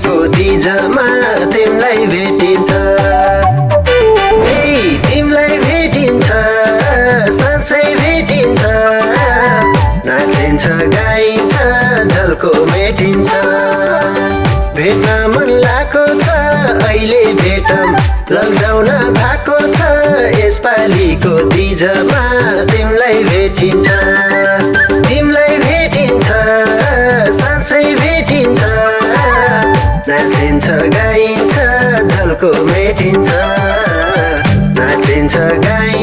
खुसीको दिजमा तिमीलाई भेटिन्छ। तिमीलाई भेटिन्छ साँच्चै भेटिन्छ। नाचिन्छ गाइन्छ झल्को भेटिन्छ। भेट्न मन लागेको छ अहिले भेटम लकडाउन भएको छ। यसपालिको दिजमा नाचिन्छ गाइन्छ झल्को मेटिन्छ नाचिन्छ गाइन्छ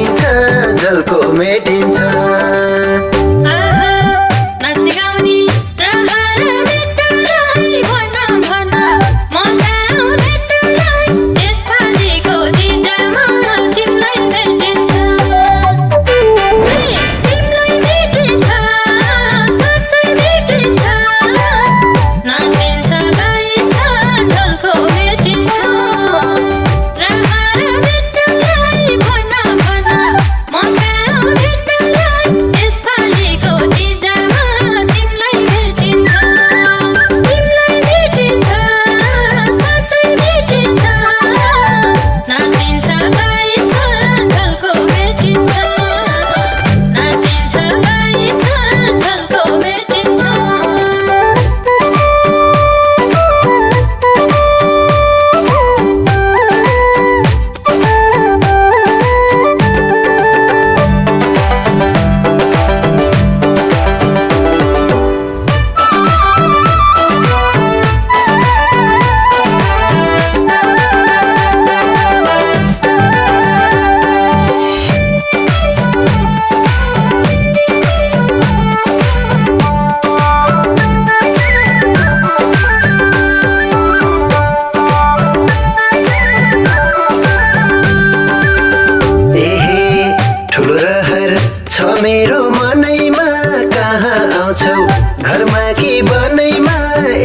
मेरो मनैमा कहाँ आउँछौ? घरमा कि बनैमा?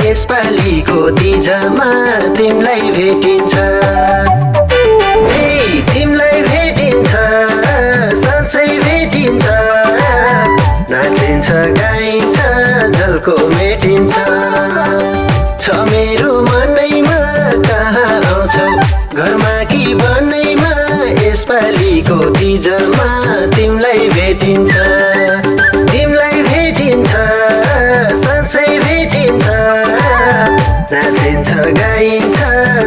यसपालिको तिजमा तिमीलाई भेटिन्छ। तिमीलाई भेटिन्छ। साँच्चै भेटिन्छ। नाचिन्छ गाइन्छ झल्को मेटिन्छ। छ मेरो मन सिजनमा तिमीलाई भेटिन्छ। तिमीलाई भेटिन्छ साँच्चै भेटिन्छ। नाचिन्छ गाइन्छ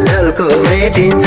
झल्को भेटिन्छ।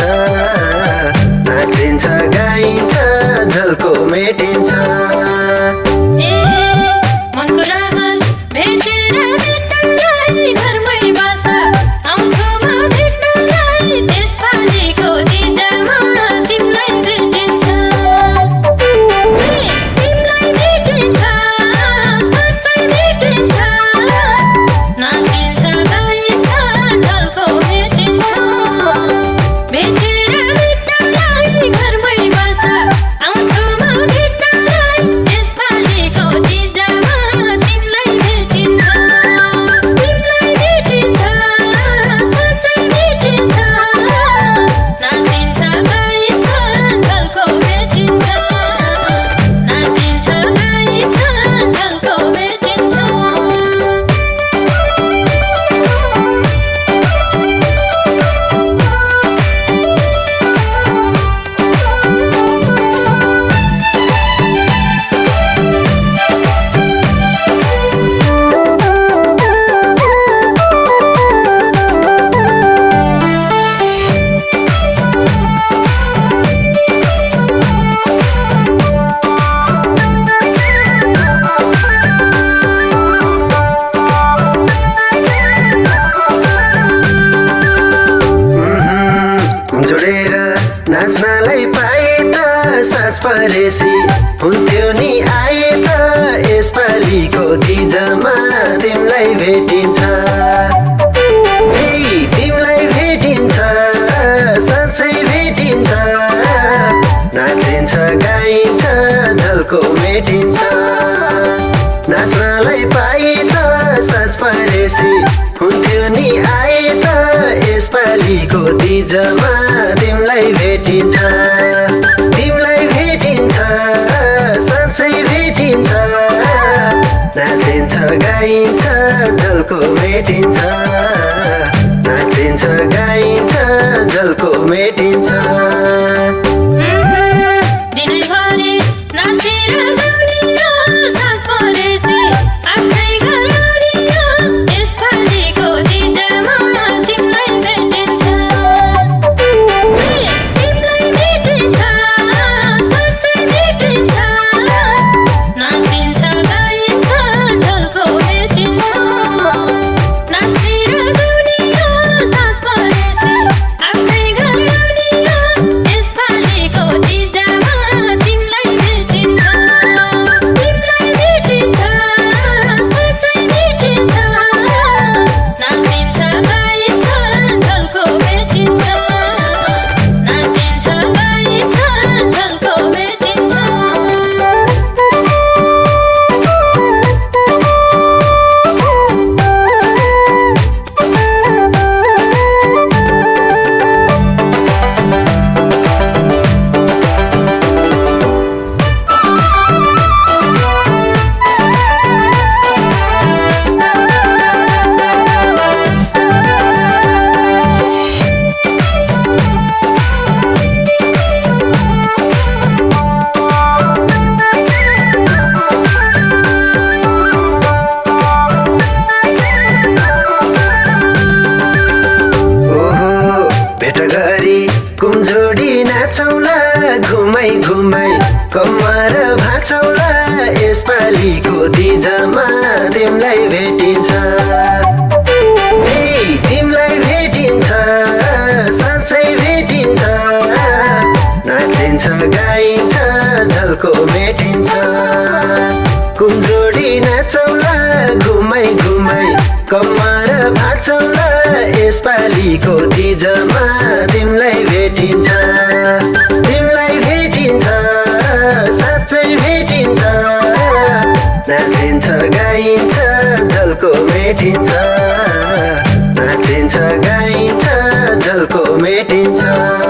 भेटिन्छ। तिमीलाई भेटिन्छ। साँच्चै भेटिन्छ। नाचिन्छ गाइन्छ जलको भेटिन्छ नाचिन्छ गाइन्छ जलको भेटिन्छ कुमजोडी नाचौला घुमाइ घुमाइ कम्मर भाँचौला यसपालिको दिजमा तिमीलाई भेटिन्छ। तिमीलाई भेटिन्छ साँच्चै भेटिन्छ। नाचिन्छ गाइन्छ झल्को मेटिन्छ। कुमजोडी नाचौला घुमाइ घुमाइ कम्मर भाँचौला यसपालिको तिजमा तिमीलाई भेटिन्छ। नाचिन्छ गाइन्छ झल्को मेटिन्छ। नाचिन्छ गाइन्छ झल्को मेटिन्छ।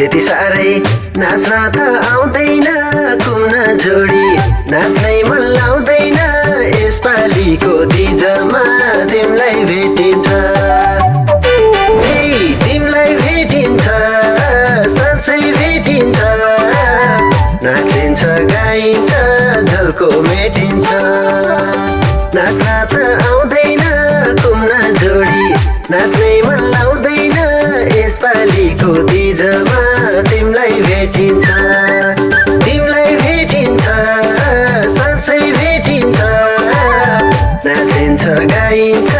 त्यति साह्रै नाच्न त आउँदैन कुम्न जोडी नाच्नै मन लाउँदैन। यसपालिको दिजमा तिमीलाई भेटिन्छ। तिमीलाई भेटिन्छ साँच्चै भेटिन्छ। नाचिन्छ गाइन्छ झल्को मेटिन्छ। नाच्न त आउँदैन कुम्न जोडी नाच्नै मन लाउँदैन। यसपालिको दिजमा गाइन्छ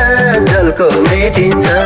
झल्को मेटिन्छ